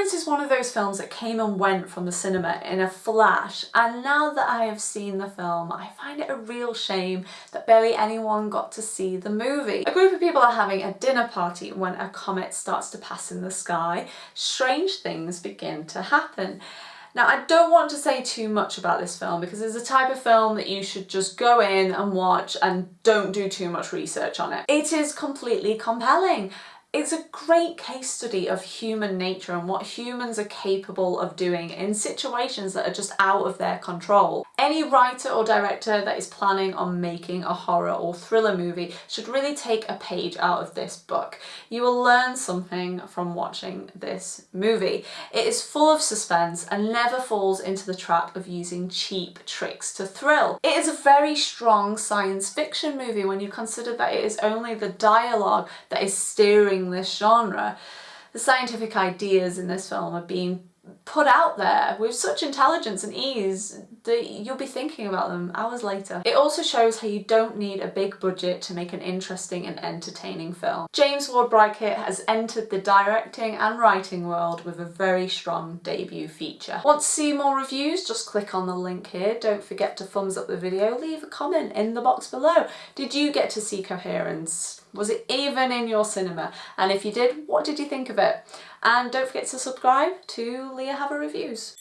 Coherence is one of those films that came and went from the cinema in a flash and now that I have seen the film I find it a real shame that barely anyone got to see the movie. A group of people are having a dinner party when a comet starts to pass in the sky. Strange things begin to happen. Now I don't want to say too much about this film because it's a type of film that you should just go in and watch and don't do too much research on it. It is completely compelling. It's a great case study of human nature and what humans are capable of doing in situations that are just out of their control. Any writer or director that is planning on making a horror or thriller movie should really take a page out of this book. You will learn something from watching this movie. It is full of suspense and never falls into the trap of using cheap tricks to thrill. It is a very strong science fiction movie when you consider that it is only the dialogue that is steering this genre. The scientific ideas in this film are being put out there with such intelligence and ease that you'll be thinking about them hours later. It also shows how you don't need a big budget to make an interesting and entertaining film. James Ward Byrkit has entered the directing and writing world with a very strong debut feature. Want to see more reviews? Just click on the link here. Don't forget to thumbs up the video, leave a comment in the box below. Did you get to see Coherence? Was it even in your cinema? And if you did, what did you think of it? And don't forget to subscribe to Leah Haver Reviews.